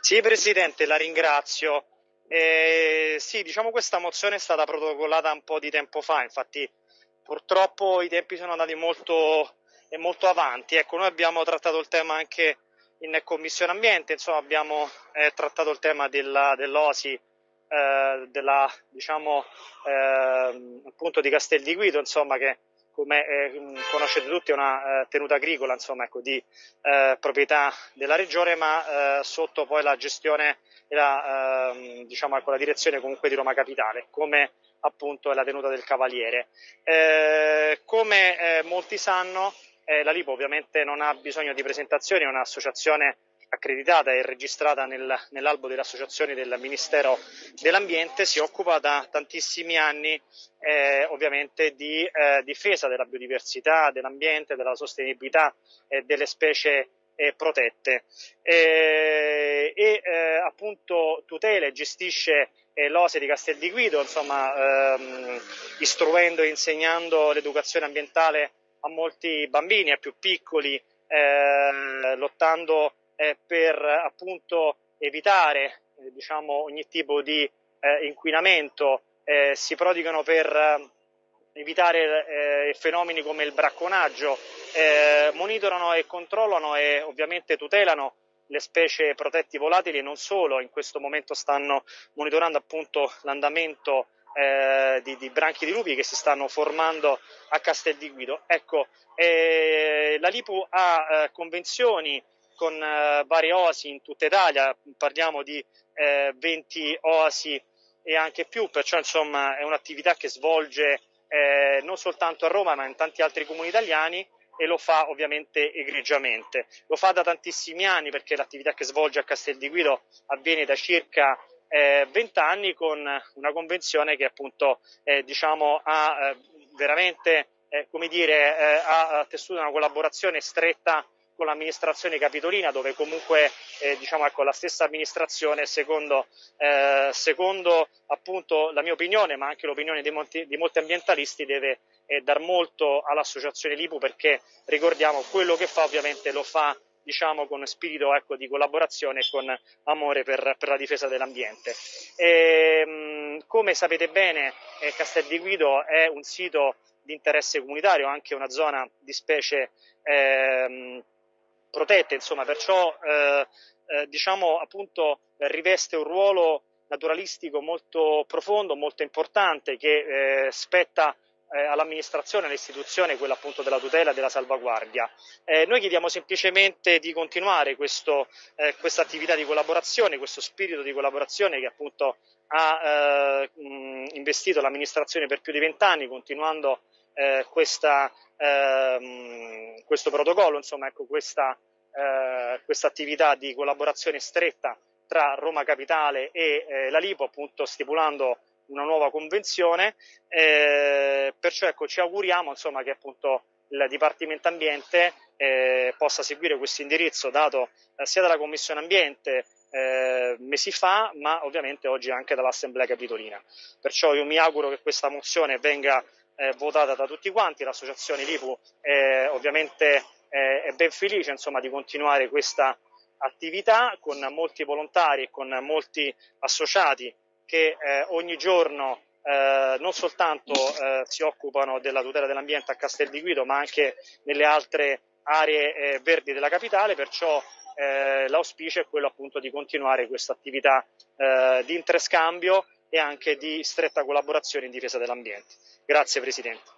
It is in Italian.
Sì, Presidente, la ringrazio. Eh, sì, diciamo questa mozione è stata protocollata un po' di tempo fa, infatti purtroppo i tempi sono andati molto, molto avanti. Ecco, noi abbiamo trattato il tema anche in Commissione Ambiente, insomma abbiamo eh, trattato il tema della, dell'OSI, eh, della, diciamo, eh, appunto di Castel di Guido, insomma che come eh, conoscete tutti è una eh, tenuta agricola insomma, ecco, di eh, proprietà della regione ma eh, sotto poi la gestione e la, ehm, diciamo, ecco, la direzione comunque di Roma Capitale come appunto è la tenuta del Cavaliere. Come molti sanno la Lipo ovviamente non ha bisogno di presentazioni, è un'associazione accreditata e registrata nel, nell'albo delle associazioni del Ministero dell'Ambiente, si occupa da tantissimi anni eh, ovviamente di eh, difesa della biodiversità, dell'ambiente, della sostenibilità e delle specie eh, protette. E eh, appunto tutela e gestisce eh, l'OSE di Castel di Guido, insomma ehm, istruendo e insegnando l'educazione ambientale a molti bambini, a più piccoli, eh, lottando eh, per appunto evitare eh, diciamo, ogni tipo di eh, inquinamento, eh, si prodigano per eh, evitare fenomeni come il bracconaggio, monitorano e controllano e ovviamente tutelano le specie protetti volatili e non solo, in questo momento stanno monitorando appunto l'andamento eh, di, di, branchi di lupi che si stanno formando a Castel di Guido. Ecco, eh, la Lipu ha eh, convenzioni con eh, varie oasi in tutta Italia, parliamo di eh, 20 oasi e anche più, perciò insomma è un'attività che svolge eh, non soltanto a Roma ma in tanti altri comuni italiani e lo fa ovviamente egregiamente. Lo fa da tantissimi anni perché l'attività che svolge a Castel di Guido avviene da circa eh, 20 anni con una convenzione che appunto eh, diciamo, ha eh, veramente eh, come dire, eh, ha tessuto una collaborazione stretta con l'amministrazione capitolina dove comunque eh, diciamo, ecco, la stessa amministrazione secondo, eh, secondo, appunto la mia opinione ma anche l'opinione di molti, di molti ambientalisti deve eh, dar molto all'associazione Lipu perché ricordiamo quello che fa ovviamente lo fa diciamo con spirito ecco, di collaborazione e con amore per, per la difesa dell'ambiente. Ehm, come sapete bene eh, Castel di Guido è un sito di interesse comunitario, anche una zona di specie ehm, protette, insomma, perciò eh, eh, diciamo appunto riveste un ruolo naturalistico molto profondo, molto importante che eh, spetta eh, all'amministrazione, all'istituzione, quella appunto della tutela e della salvaguardia. Eh, noi chiediamo semplicemente di continuare questa eh, attività di collaborazione, questo spirito di collaborazione che appunto ha mh, investito l'amministrazione per più di vent'anni, continuando questa, ehm, questo protocollo, insomma, ecco, questa eh, questa attività di collaborazione stretta tra Roma Capitale e eh, la Lipo, appunto stipulando una nuova convenzione. Eh, perciò ecco, ci auguriamo insomma, che appunto il Dipartimento Ambiente eh, possa seguire questo indirizzo dato eh, sia dalla Commissione Ambiente eh, mesi fa, ma ovviamente oggi anche dall'Assemblea Capitolina. Perciò io mi auguro che questa mozione venga eh, votata da tutti quanti, l'associazione Lipu ovviamente eh, è ben felice insomma, di continuare questa attività con molti volontari e con molti associati che eh, ogni giorno eh, non soltanto eh, si occupano della tutela dell'ambiente a Castel di Guido ma anche nelle altre aree eh, verdi della capitale, perciò eh, l'auspicio è quello appunto di continuare questa attività di interscambio e anche di stretta collaborazione in difesa dell'ambiente. Grazie Presidente.